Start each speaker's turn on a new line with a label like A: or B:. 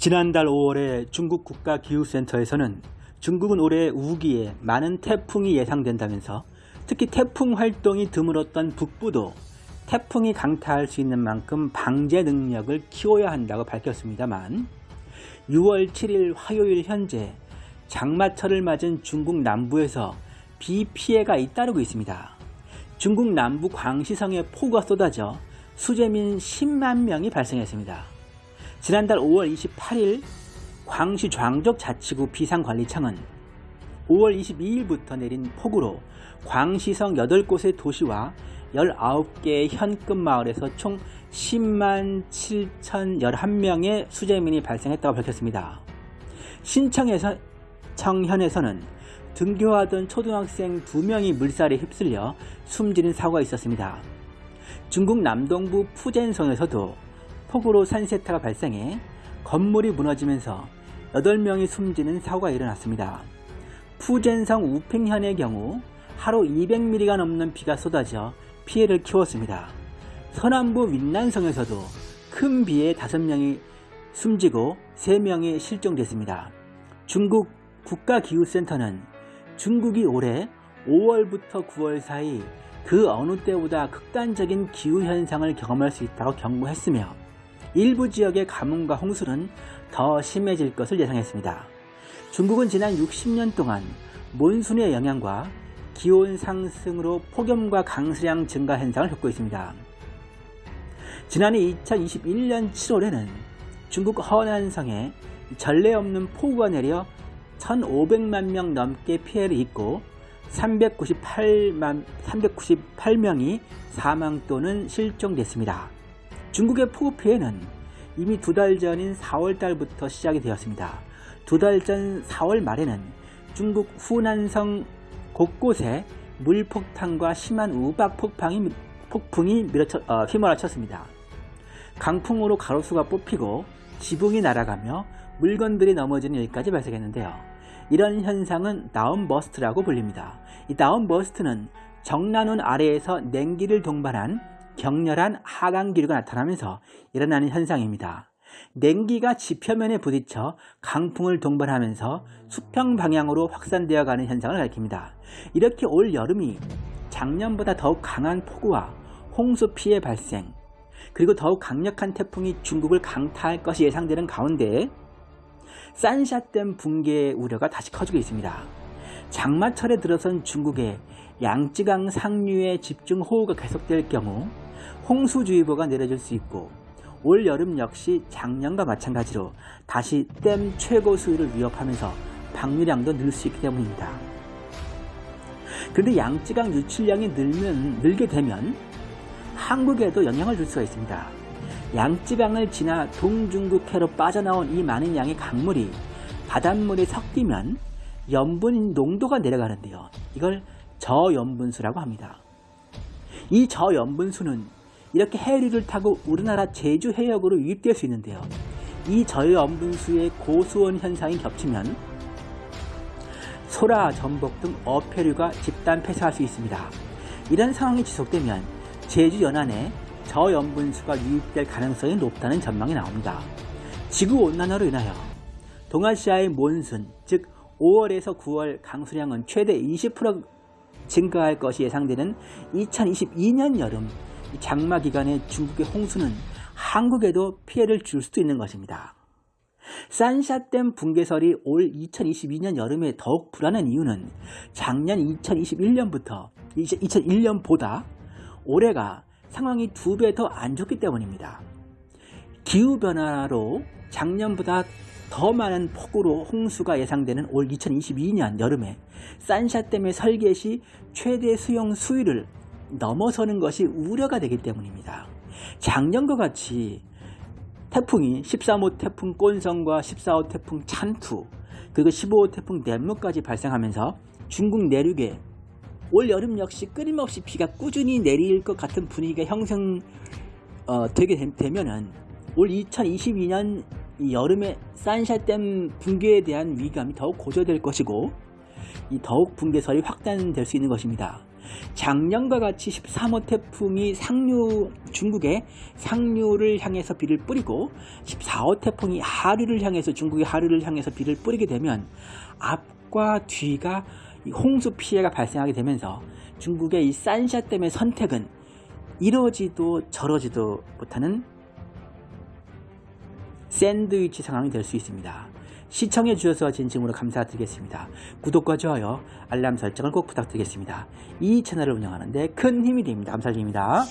A: 지난달 5월에 중국 국가기후센터에서는 중국은 올해 우기에 많은 태풍이 예상된다면서 특히 태풍 활동이 드물었던 북부도 태풍이 강타할 수 있는 만큼 방제 능력을 키워야 한다고 밝혔습니다만 6월 7일 화요일 현재 장마철을 맞은 중국 남부에서 비 피해가 잇따르고 있습니다. 중국 남부 광시성에 폭우가 쏟아져 수재민 10만 명이 발생했습니다. 지난달 5월 28일 광시 광족 자치구 비상관리청은 5월 22일부터 내린 폭우로 광시성 8곳의 도시와 19개의 현급 마을에서 총 10만 7,011명의 수재민이 발생했다고 밝혔습니다. 신청에서 청현에서는 등교하던 초등학생 2명이 물살에 휩쓸려 숨지는 사고가 있었습니다. 중국 남동부 푸젠성에서도 폭우로 산세타가 발생해 건물이 무너지면서 8명이 숨지는 사고가 일어났습니다. 푸젠성 우팽현의 경우 하루 200mm가 넘는 비가 쏟아져 피해를 키웠습니다. 서남부 윈난성에서도 큰 비에 5명이 숨지고 3명이 실종됐습니다. 중국 국가기후센터는 중국이 올해 5월부터 9월 사이 그 어느 때보다 극단적인 기후현상을 경험할 수 있다고 경고했으며 일부 지역의 가뭄과 홍수는 더 심해질 것을 예상했습니다. 중국은 지난 60년 동안 몬순의 영향과 기온 상승으로 폭염과 강수량 증가 현상을 겪고 있습니다. 지난해 2021년 7월에는 중국 허난성에 전례 없는 폭우가 내려 1,500만 명 넘게 피해를 입고 398만, 398명이 사망 또는 실종됐습니다. 중국의 폭우 피해는 이미 두 달 전인 4월 달부터 시작이 되었습니다. 두 달 전 4월 말에는 중국 후난성 곳곳에 물폭탄과 심한 우박 폭풍이, 폭풍이 밀어쳐, 어, 휘몰아쳤습니다. 강풍으로 가로수가 뽑히고 지붕이 날아가며 물건들이 넘어지는 일까지 발생했는데요. 이런 현상은 다운버스트라고 불립니다. 이 다운버스트는 적란운 아래에서 냉기를 동반한 격렬한 하강 기류가 나타나면서 일어나는 현상입니다. 냉기가 지표면에 부딪혀 강풍을 동반하면서 수평 방향으로 확산되어 가는 현상을 가리킵니다. 이렇게 올 여름이 작년보다 더욱 강한 폭우와 홍수 피해 발생, 그리고 더욱 강력한 태풍이 중국을 강타할 것이 예상되는 가운데 산샤댐 붕괴 우려가 다시 커지고 있습니다. 장마철에 들어선 중국의 양쯔강 상류의 집중호우가 계속될 경우 홍수주의보가 내려질 수 있고 올 여름 역시 작년과 마찬가지로 다시 댐 최고 수위를 위협하면서 방류량도 늘 수 있기 때문입니다. 그런데 양쯔강 유출량이 늘면, 늘게 되면 한국에도 영향을 줄 수가 있습니다. 양쯔강을 지나 동중국해로 빠져나온 이 많은 양의 강물이 바닷물에 섞이면 염분 농도가 내려가는데요. 이걸 저염분수라고 합니다. 이 저염분수는 이렇게 해류를 타고 우리나라 제주 해역으로 유입될 수 있는데요. 이 저염분수의 고수온 현상이 겹치면 소라, 전복 등 어패류가 집단 폐사할 수 있습니다. 이런 상황이 지속되면 제주 연안에 저염분수가 유입될 가능성이 높다는 전망이 나옵니다. 지구온난화로 인하여 동아시아의 몬순, 즉 5월에서 9월 강수량은 최대 20% 증가할 것이 예상되는 2022년 여름 장마 기간에 중국의 홍수는 한국에도 피해를 줄 수도 있는 것입니다. 산샤댐 붕괴설이 올 2022년 여름에 더욱 불안한 이유는 작년 2021년부터 2001년보다 올해가 상황이 두 배 더 안 좋기 때문입니다. 기후변화로 작년보다 더 많은 폭우로 홍수가 예상되는 올 2022년 여름에 산샤댐의 설계 시 최대 수용 수위를 넘어서는 것이 우려가 되기 때문입니다. 작년과 같이 태풍이 13호 태풍 꼰성과 14호 태풍 찬투 그리고 15호 태풍 넷무까지 발생하면서 중국 내륙에 올 여름 역시 끊임없이 비가 꾸준히 내릴 것 같은 분위기가 형성되게 어, 되면 은 올 2022년 여름에 산샤댐 붕괴에 대한 위감이 더욱 고조될 것이고 이 더욱 붕괴설이 확산될 수 있는 것입니다. 작년과 같이 13호 태풍이 상류 중국의 상류를 향해서 비를 뿌리고 14호 태풍이 하류를 향해서 중국의 하류를 향해서 비를 뿌리게 되면 앞과 뒤가 이 홍수 피해가 발생하게 되면서 중국의 이 산샤 때문에 선택은 이러지도 저러지도 못하는 샌드위치 상황이 될 수 있습니다. 시청해 주셔서 진심으로 감사드리겠습니다. 구독과 좋아요, 알람 설정을 꼭 부탁드리겠습니다. 이 채널을 운영하는데 큰 힘이 됩니다. 감사드립니다.